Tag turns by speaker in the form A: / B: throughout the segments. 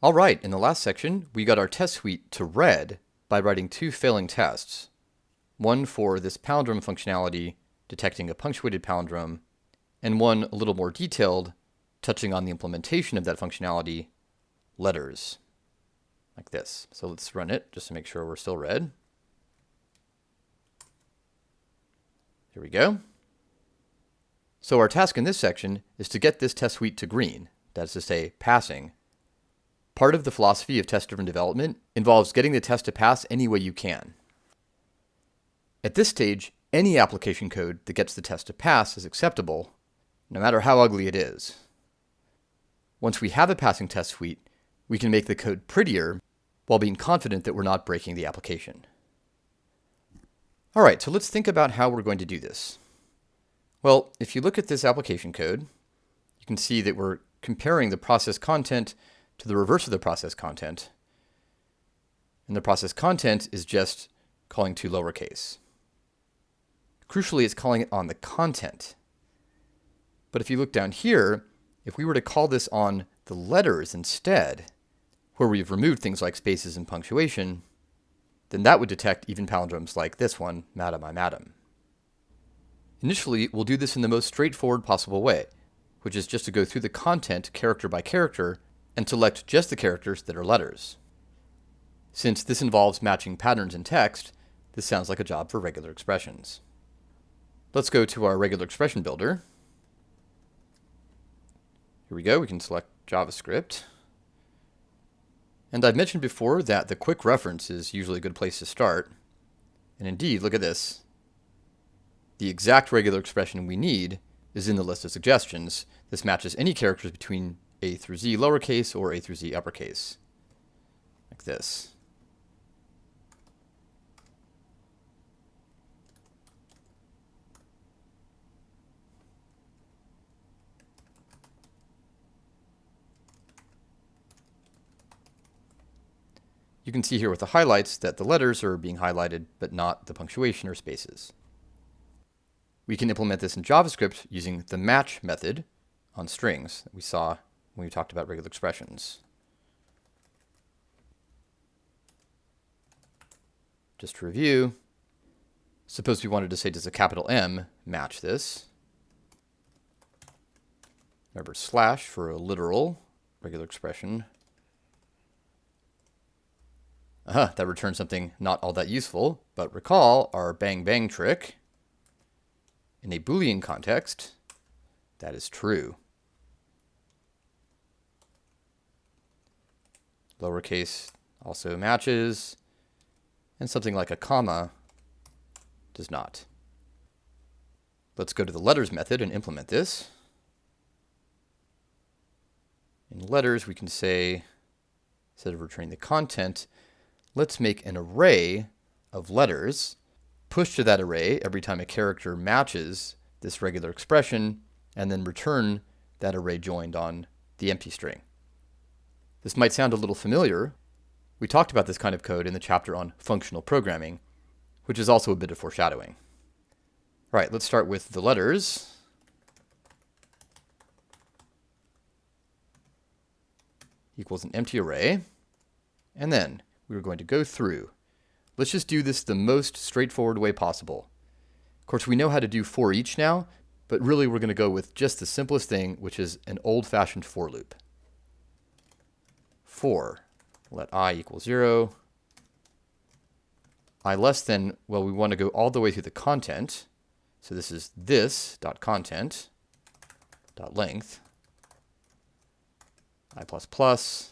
A: All right, in the last section, we got our test suite to red by writing two failing tests. One for this palindrome functionality, detecting a punctuated palindrome, and one a little more detailed, touching on the implementation of that functionality, letters, like this. So let's run it just to make sure we're still red. Here we go. So our task in this section is to get this test suite to green, that is to say, passing, Part of the philosophy of test-driven development involves getting the test to pass any way you can. At this stage, any application code that gets the test to pass is acceptable, no matter how ugly it is. Once we have a passing test suite, we can make the code prettier while being confident that we're not breaking the application. All right, so let's think about how we're going to do this. Well, if you look at this application code, you can see that we're comparing the process content to the reverse of the process content. And the process content is just calling to lowercase. Crucially, it's calling it on the content. But if you look down here, if we were to call this on the letters instead, where we've removed things like spaces and punctuation, then that would detect even palindromes like this one, madam, I'm Adam. Initially, we'll do this in the most straightforward possible way, which is just to go through the content character by character and select just the characters that are letters. Since this involves matching patterns in text, this sounds like a job for regular expressions. Let's go to our regular expression builder. Here we go, we can select JavaScript. And I've mentioned before that the quick reference is usually a good place to start. And indeed, look at this. The exact regular expression we need is in the list of suggestions. This matches any characters between a through z lowercase or a through z uppercase, like this. You can see here with the highlights that the letters are being highlighted, but not the punctuation or spaces. We can implement this in JavaScript using the match method on strings that we saw when we talked about regular expressions. Just to review, suppose we wanted to say, does a capital M match this? Remember slash for a literal regular expression. Uh, -huh, that returns something not all that useful, but recall our bang bang trick. In a Boolean context, that is true. Lowercase also matches, and something like a comma does not. Let's go to the letters method and implement this. In letters, we can say, instead of returning the content, let's make an array of letters, push to that array every time a character matches this regular expression, and then return that array joined on the empty string. This might sound a little familiar. We talked about this kind of code in the chapter on functional programming, which is also a bit of foreshadowing. All right, let's start with the letters. equals an empty array. And then we're going to go through. Let's just do this the most straightforward way possible. Of course, we know how to do for each now, but really we're going to go with just the simplest thing, which is an old-fashioned for loop. 4. Let i equal 0. i less than, well, we want to go all the way through the content. So this is this dot content dot length i plus plus.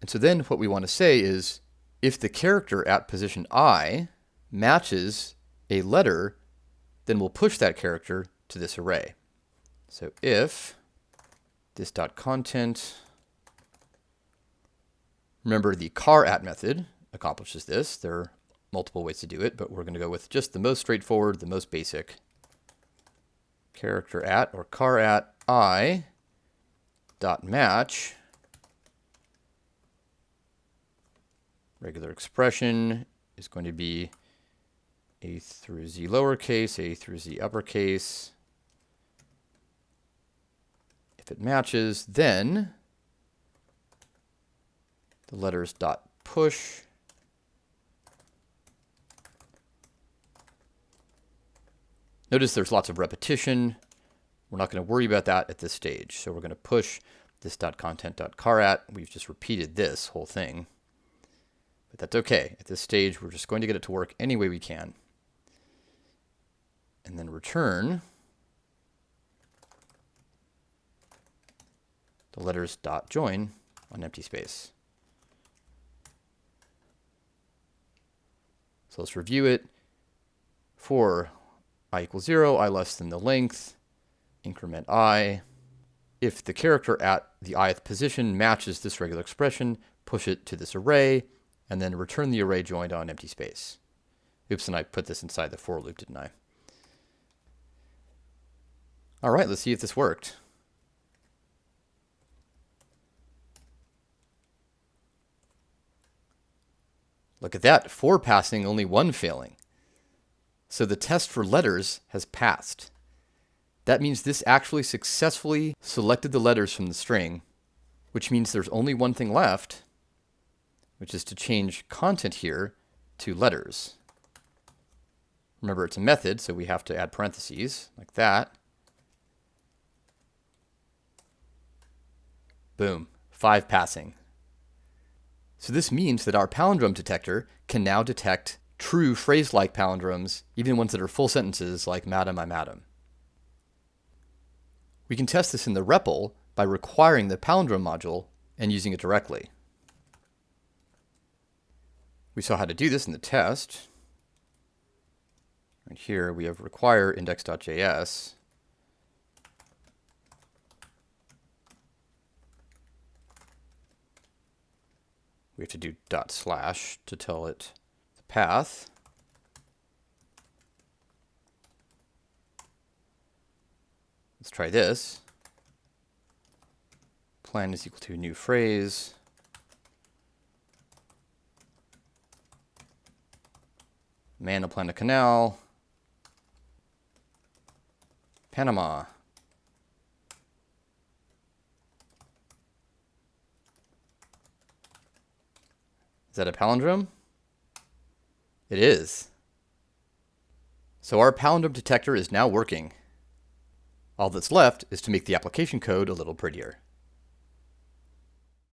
A: And so then what we want to say is if the character at position i matches a letter, then we'll push that character to this array. So if this dot content. Remember the char at method accomplishes this. There are multiple ways to do it, but we're going to go with just the most straightforward, the most basic. Character at or char at i dot match regular expression is going to be a through z lowercase, a through z uppercase, it matches, then the letters dot push Notice there's lots of repetition. We're not going to worry about that at this stage. So we're going to push this .content.charAt. We've just repeated this whole thing. But that's okay. At this stage, we're just going to get it to work any way we can. And then return the letters dot join on empty space. So let's review it. For i equals 0, i less than the length, increment i. If the character at the ith position matches this regular expression, push it to this array, and then return the array joined on empty space. Oops, and I put this inside the for loop, didn't I? All right, let's see if this worked. Look at that, four passing, only one failing. So the test for letters has passed. That means this actually successfully selected the letters from the string, which means there's only one thing left, which is to change content here to letters. Remember, it's a method, so we have to add parentheses like that. Boom, five passing. So this means that our palindrome detector can now detect true phrase-like palindromes, even ones that are full sentences like madam, I'm Adam. We can test this in the REPL by requiring the palindrome module and using it directly. We saw how to do this in the test. Right here we have require index.js. We have to do dot slash to tell it the path. Let's try this. Plan is equal to new phrase. Man to plan a canal. Panama. Is that a palindrome? It is. So our palindrome detector is now working. All that's left is to make the application code a little prettier.